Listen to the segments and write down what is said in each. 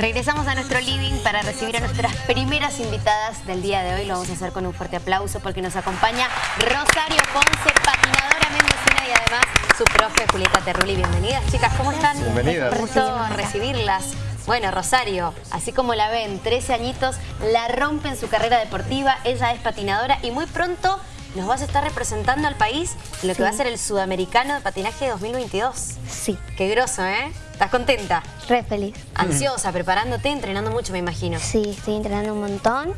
Regresamos a nuestro living para recibir a nuestras primeras invitadas del día de hoy. Lo vamos a hacer con un fuerte aplauso porque nos acompaña Rosario Ponce, patinadora mendocina y además su profe Julieta Terruli. Bienvenidas, chicas, ¿cómo están? Bienvenidas. Un gusto recibirlas. Bueno, Rosario, así como la ven, 13 añitos, la rompe en su carrera deportiva, ella es patinadora y muy pronto nos vas a estar representando al país en lo que va a ser el Sudamericano de Patinaje 2022. Sí. Qué groso, ¿eh? ¿Estás contenta? Re feliz. Ansiosa, preparándote, entrenando mucho, me imagino. Sí, estoy entrenando un montón.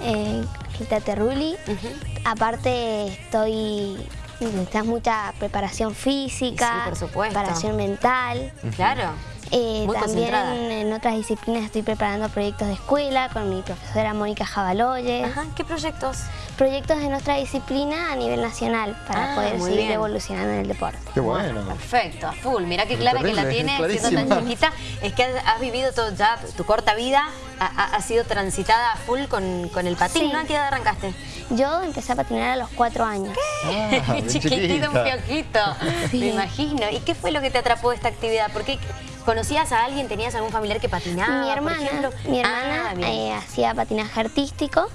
Eh, Rita Terruli. Aparte estoy... Necesitas mucha preparación física, Sí, por supuesto. preparación mental. Claro. Eh, también en otras disciplinas estoy preparando proyectos de escuela con mi profesora Mónica Jabaloyes. Ajá, ¿qué proyectos? Proyectos de nuestra disciplina a nivel nacional para Ah, poder seguir bien. evolucionando en el deporte. Qué bueno. Perfecto, a full. Mirá qué clara que la terrible, tiene siendo tan chiquita. Es que has, has vivido todo ya, tu corta vida ha, sido transitada a full con, con el patín, Sí. ¿no? ¿A qué edad arrancaste? Yo empecé a patinar a los cuatro años. Ah, bien Chiquitito, un. Sí. Me imagino. ¿Y qué fue lo que te atrapó de esta actividad? ¿Por qué conocías a alguien? ¿Tenías algún familiar que patinaba? mi hermana, mi hermana Ah, eh, hacía patinaje artístico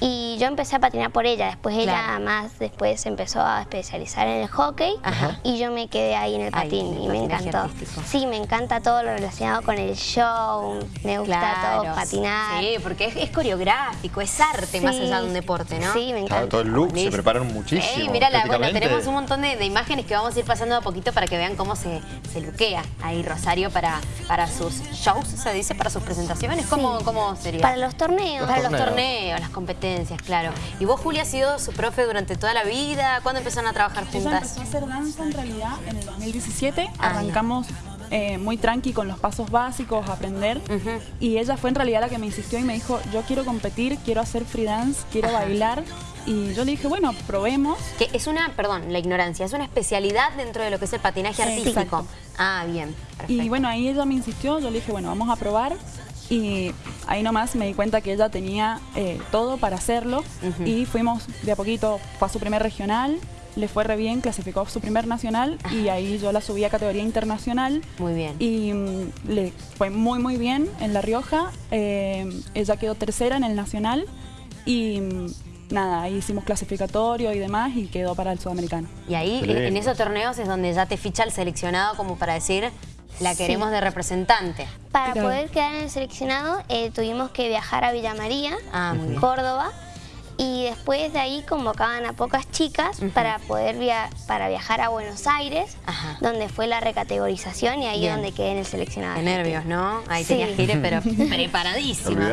y yo empecé a patinar por ella. Después ella más después se empezó a especializar en el hockey Ajá. y yo me quedé ahí en el Ahí, patín el y me encantó. artístico. Sí, me encanta todo lo relacionado con el show, me gusta Claro. todo patinar. Sí, porque es, es coreográfico, es arte más allá de un deporte, ¿no? Sí, me encanta. Claro, todo el look, se preparan muchísimo. Ey, mira, la, bueno, tenemos un montón de, de imágenes que vamos a ir pasando de a poquito para que vean cómo se, se luquea ahí Rosario para, para sus shows, se dice, para sus presentaciones. ¿Cómo, Sí. cómo sería? Para los torneos. Para los torneos. torneos, las competencias, claro. ¿Y vos, Julia, has sido su profe durante toda la vida? ¿Cuándo empezaron a trabajar Ella juntas? empezó a hacer danza en realidad en el 2017. Ah, Arrancamos eh, muy tranqui con los pasos básicos, aprender. Y ella fue en realidad la que me insistió y me dijo, yo quiero competir, quiero hacer free dance, quiero Ajá. bailar. Y yo le dije, bueno, probemos. Que es una, perdón, la ignorancia, es una especialidad dentro de lo que es el patinaje Sí, artístico. exacto. Ah, bien, perfecto. Y bueno, ahí ella me insistió, yo le dije, bueno, vamos a probar. Y ahí nomás me di cuenta que ella tenía eh, todo para hacerlo. Y fuimos de a poquito, fue a su primer regional, le fue re bien, clasificó a su primer nacional. Y ahí yo la subí a categoría internacional. Muy bien. Y mm, le fue muy, muy bien en La Rioja. Eh, ella quedó tercera en el nacional. Y mm, nada, ahí hicimos clasificatorio y demás y quedó para el sudamericano. Y ahí, en, esos torneos es donde ya te ficha el seleccionado como para decir, la Sí. queremos de representante. Para Claro. poder quedar en el seleccionado eh, tuvimos que viajar a Villa María, Ah, muy bien. Córdoba, y después de ahí convocaban a pocas chicas para poder via- para viajar a Buenos Aires, Ajá. donde fue la recategorización y ahí Bien. donde quedé en el seleccionado. Qué nervios, ¿no? Ahí Sí. tenías que ir, pero preparadísima.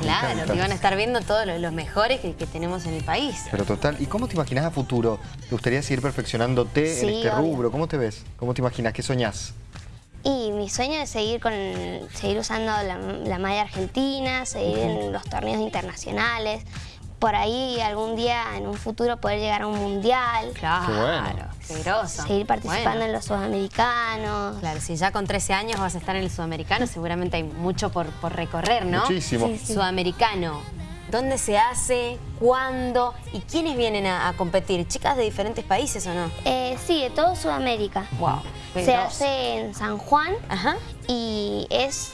Claro, te iban a estar viendo todos los, los mejores que, que tenemos en el país. Pero total, ¿y cómo te imaginas a futuro? ¿Te gustaría seguir perfeccionándote en este obvio. rubro? ¿Cómo te ves? ¿Cómo te imaginas? ¿Qué soñás? Y mi sueño es seguir con seguir usando la, la malla argentina, seguir en los torneos internacionales. Por ahí algún día en un futuro poder llegar a un mundial, Claro, Qué bueno. seguir participando Bueno. en los sudamericanos. Claro, si ya con 13 años vas a estar en el sudamericano, seguramente hay mucho por, por recorrer, ¿no? Muchísimo. Sí, sí. Sudamericano. ¿Dónde se hace? ¿Cuándo? ¿Y quiénes vienen a, a competir? ¿Chicas de diferentes países o no? Eh, sí, de todo Sudamérica. Wow. Se hace en San Juan Ajá. y es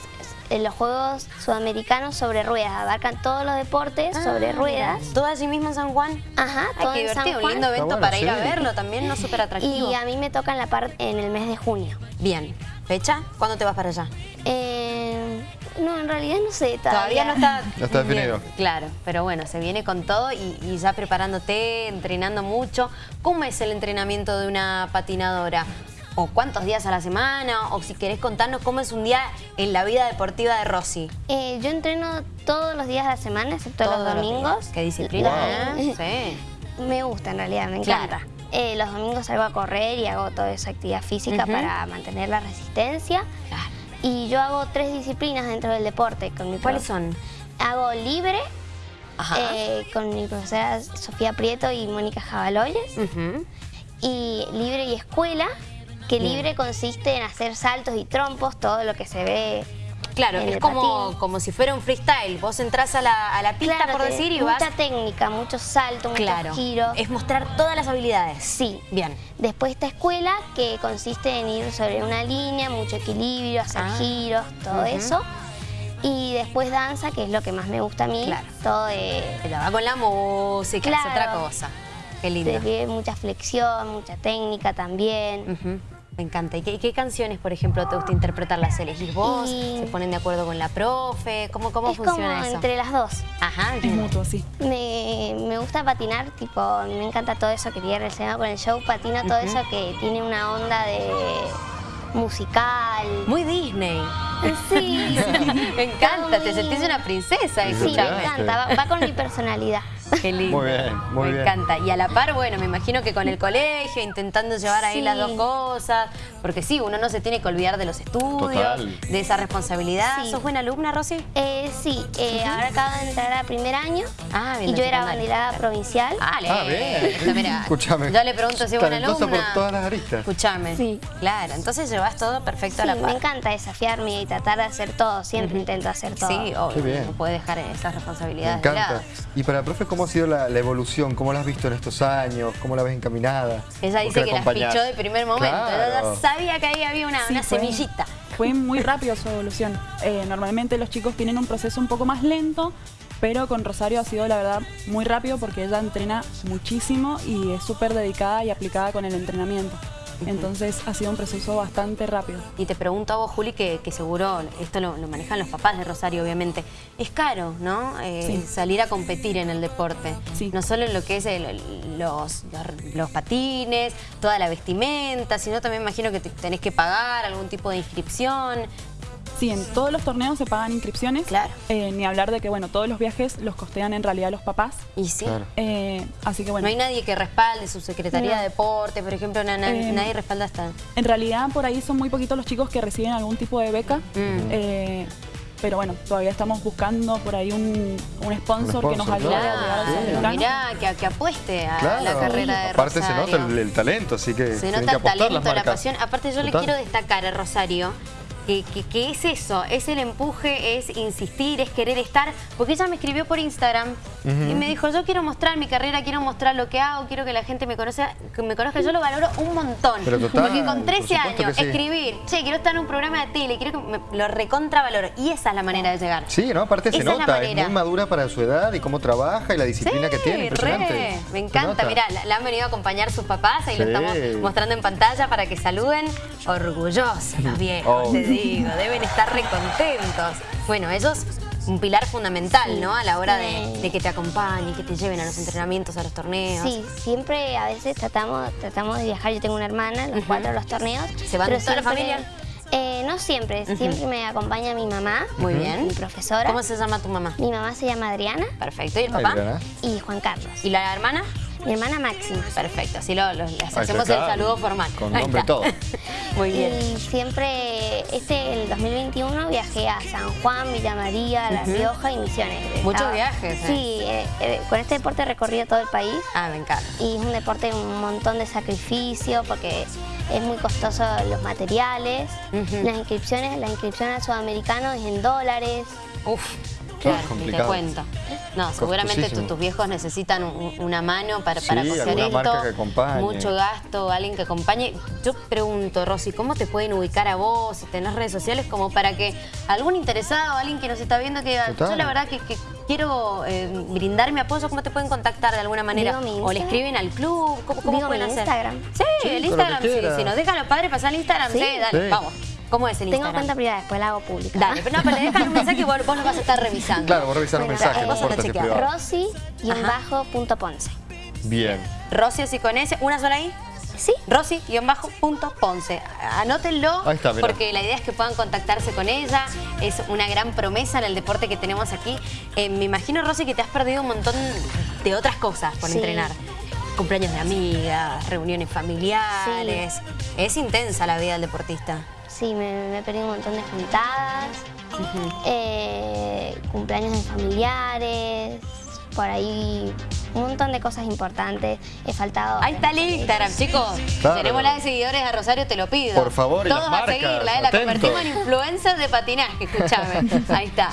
en los Juegos Sudamericanos sobre ruedas. Abarcan todos los deportes sobre Ah, ruedas. mira. ¿Todo allí mismo en San Juan? Ajá, Ay, todo qué en San un Juan. lindo evento bueno, para ir a verlo también, ¿no? Súper atractivo. Y a mí me toca en la parte en el mes de junio. Bien. ¿Fecha? ¿Cuándo te vas para allá? Eh, no, en realidad no sé Todavía todavía. no está... No está Bien, definido. claro, pero bueno, se viene con todo y, y ya preparándote, entrenando mucho. ¿Cómo es el entrenamiento de una patinadora? ¿O cuántos días a la semana? O si querés contarnos cómo es un día en la vida deportiva de Rosy. Eh, yo entreno todos los días de la semana, excepto Todos los domingos. Qué disciplina, ¿eh? Sí. Me gusta en realidad, me Claro. encanta. Eh, los domingos salgo a correr y hago toda esa actividad física para mantener la resistencia. Claro. Y yo hago tres disciplinas dentro del deporte con mi ¿Cuáles son? Hago libre eh, con mi profesora Sofía Prieto y Mónica Jabaloyes. Ujú. Y libre y escuela, que Bien. libre consiste en hacer saltos y trompos, todo lo que se ve Claro, es como, patín. como si fuera un freestyle. Vos entras a la, a la pista, Claro, por decir, y mucha vas... técnica, muchos saltos, muchos Claro, giros. es mostrar todas las habilidades. Sí. Bien. Después esta escuela que consiste en ir sobre una línea, mucho equilibrio, hacer Ah. giros, todo eso. Y después danza, que es lo que más me gusta a mí. Claro. Todo de... Pero va con la música, es otra cosa. Qué lindo. Se mucha flexión, mucha técnica también. Ujú, Me encanta. ¿Y qué, qué canciones, por ejemplo, te gusta interpretar? ¿Las elegís vos? Y- ¿Se ponen de acuerdo con la profe? ¿Cómo, cómo es como funciona eso? entre las dos. Ajá, Es bien. mutuo, sí. Me, me gusta patinar, tipo, me encanta todo eso que tiene relacionado con el show. Patino todo eso que tiene una onda de musical. Muy Disney. Sí, Me encanta, te sentís una princesa, Sí, me encanta, va, va con mi personalidad. Qué lindo. Muy bien, muy Me bien. encanta. Y a la par, bueno, me imagino que con el colegio, intentando llevar ahí Sí. las dos cosas. Porque sí, uno no se tiene que olvidar de los estudios, Total. de esa responsabilidad. Sí. ¿Sos buena alumna, Rosy? Eh, sí, eh, ahora acabo de entrar a primer año Ah, bien, y yo era banderada provincial. Ah, Ah, bien. Escúchame. Yo le pregunto si es buena alumna. por todas las aristas. Escúchame. Sí. Claro, entonces llevas todo perfecto Sí, a la me par. encanta desafiarme y tratar de hacer todo. Siempre intento hacer todo. Sí, obvio. Qué bien. No puede dejar esas Me responsabilidades de encanta. lado. Y para profe, ¿cómo ha sido la, la evolución? ¿Cómo la has visto en estos años? ¿Cómo la ves encaminada? Ella ¿Por dice que la las acompañás? pichó de primer momento. Claro. ya sabía que ahí había una, Sí, una fue- semillita. Fue muy rápido su evolución. Eh, normalmente los chicos tienen un proceso un poco más lento, pero con Rosario ha sido la verdad muy rápido porque ella entrena muchísimo y es súper dedicada y aplicada con el entrenamiento. Entonces ha sido un proceso bastante rápido. Y te pregunto a vos, Juli, que, que seguro esto lo, lo manejan los papás de Rosario, obviamente. Es caro, ¿no? Eh, Sí. Salir a competir en el deporte. Sí. No solo en lo que es el- los, los, los patines, toda la vestimenta, sino también imagino que te- tenés que pagar algún tipo de inscripción. Sí, en todos los torneos se pagan inscripciones. Claro. Eh, ni hablar de que, bueno, todos los viajes los costean en realidad los papás. Y sí. Claro. Eh, así que bueno, No hay nadie que respalde su Secretaría No. de Deporte, por ejemplo, na- na- Eh, nadie respalda hasta... en realidad por ahí son muy poquitos los chicos que reciben algún tipo de beca. Mm. Eh, pero bueno, todavía estamos buscando por ahí un, un sponsor, Un que nos ayude a llegar al Sí. Mirá, que, que apueste a Claro. la carrera de Aparte se Rosario. nota el, el talento, así que Se nota que el apostar talento, las la pasión. Aparte yo le Total. quiero destacar a Rosario que, que- que es eso, es el empuje, es insistir, es querer estar. Porque ella me escribió por Instagram y me dijo, yo quiero mostrar mi carrera, quiero mostrar lo que hago, quiero que la gente me conozca, que me conozca. Yo lo valoro un montón. Pero total, porque con por 13 supuesto años, sí. escribir, che, quiero estar en un programa de tele, quiero que me, lo recontra valoro. Y esa es la manera de llegar. Sí, ¿no? Aparte se Esa nota, es, muy madura para su edad y cómo trabaja y la disciplina que tiene, impresionante. re. Me encanta, mirá, la, la han venido a acompañar sus papás, ahí lo estamos mostrando en pantalla para que saluden. Orgullosos los viejos, Oh. Digo, deben estar recontentos. Bueno, ellos, un pilar fundamental, ¿no? A la hora de, Sí. de que te acompañen, que te lleven a los entrenamientos, a los torneos. Sí, siempre a veces tratamos, tratamos de viajar. Yo tengo una hermana, los cuatro a los torneos. ¿Se van pero toda la siempre- familia? Eh, no siempre, siempre me acompaña mi mamá. Muy bien. Mi profesora. ¿Cómo se llama tu mamá? Mi mamá se llama Adriana Perfecto. ¿Y el papá? Adriana. y Juan Carlos. ¿Y la hermana? Mi hermana Máxima. Perfecto, así lo, lo- les Ahí está, hacemos el saludo formal. Con nombre y todo. Muy bien. Y siempre, este, el 2021 viajé a San Juan, Villa María, La Rioja y Misiones. Muchos Estaba- viajes, ¿eh? Sí, eh, eh, con este deporte he recorrido todo el país. Ah, me encanta. Y es un deporte de un montón de sacrificio porque es muy costoso los materiales, las inscripciones, la inscripción al sudamericano es en dólares. Uf, claro, ni te cuento. No, seguramente tu- tus viejos necesitan un- una mano para, Sí, para coser alguna esto. marca que acompañe. Mucho gasto, alguien que acompañe. Yo pregunto, Rosy, ¿cómo te pueden ubicar a vos? Si tenés redes sociales, como para que algún interesado, alguien que nos está viendo, que diga, Total. yo la verdad que, que quiero eh, brindar mi apoyo, ¿cómo te pueden contactar de alguna manera? O le escriben al club, ¿cómo, cómo pueden mi hacer? Instagram. Sí, Sí, el Instagram, quiera. si nos dejan los padres pasar el Instagram, sí, Sí. dale, Sí. vamos. ¿Cómo es el Tengo Instagram? cuenta privada, después la hago pública. Dale, pero no, pero le dejan un mensaje y vos, vos lo vas a estar revisando. Claro, vos revisar los Bueno, mensajes, eh, no vos chequear. Rosy y un bajo punto Ponce. Bien. Rosy así con S, una sola ahí. Sí. Rosy-Ponce. Anótenlo Ahí está, mira. porque la idea es que puedan contactarse con ella. Es una gran promesa en el deporte que tenemos aquí. Eh, me imagino, Rosy, que te has perdido un montón de otras cosas por Sí. entrenar. Cumpleaños de amigas, reuniones familiares. Es intensa la vida del deportista. Sí, me, me he perdido un montón de juntadas, eh, cumpleaños de familiares, por ahí un montón de cosas importantes. He faltado. Ahí está el Instagram, chicos. Claro. Tenemos la de seguidores a Rosario, te lo pido. Por favor, y Todos a seguirla, eh, la convertimos en influencer de patinaje, escúchame. Ahí está.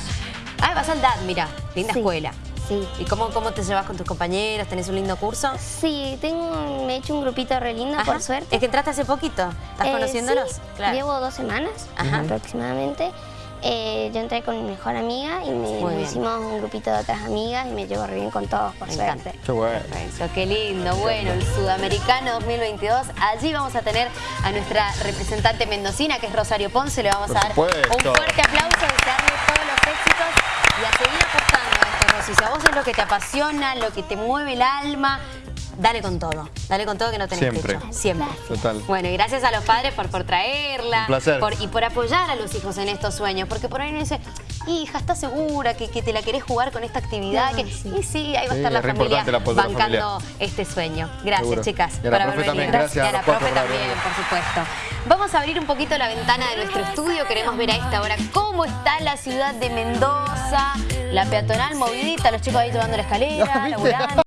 Ah, vas al DAD, mira, linda Sí. escuela. Sí. ¿Y cómo, cómo te llevas con tus compañeros? ¿Tenés un lindo curso? Sí, tengo, me he hecho un grupito re lindo, Ajá. por suerte. Es que entraste hace poquito. ¿Estás Eh, conociéndolos? sí, Claro. Llevo dos semanas Ajá. aproximadamente. Eh, yo entré con mi mejor amiga y me, hicimos un grupito de otras amigas y me llevo re bien con todos, por Me suerte. encanta. Qué bueno. Perfecto, qué lindo. Bueno, el Sudamericano 2022. Allí vamos a tener a nuestra representante mendocina, que es Rosario Ponce. Le vamos Por a dar supuesto. un fuerte aplauso, desearle todos los éxitos y a seguir apostando esto, Rosy. Si a vos es lo que te apasiona, lo que te mueve el alma, dale con todo. Dale con todo que no tenés Siempre. techo. Siempre. Total. Bueno, y gracias a los padres por, por traerla. Un placer. por- y por apoyar a los hijos en estos sueños. Porque por ahí uno dice, hija, ¿estás segura que, que te la querés jugar con esta actividad? No, que, sí. Y sí, ahí va a estar la familia la bancando este sueño. Gracias, Seguro. chicas, Y a la por haber venido. gracias Y a la profe también, venido. por supuesto. Vamos a abrir un poquito la ventana de nuestro estudio. Queremos ver a esta hora cómo está la ciudad de Mendoza. La peatonal movidita, los chicos ahí tomando la escalera, laburando.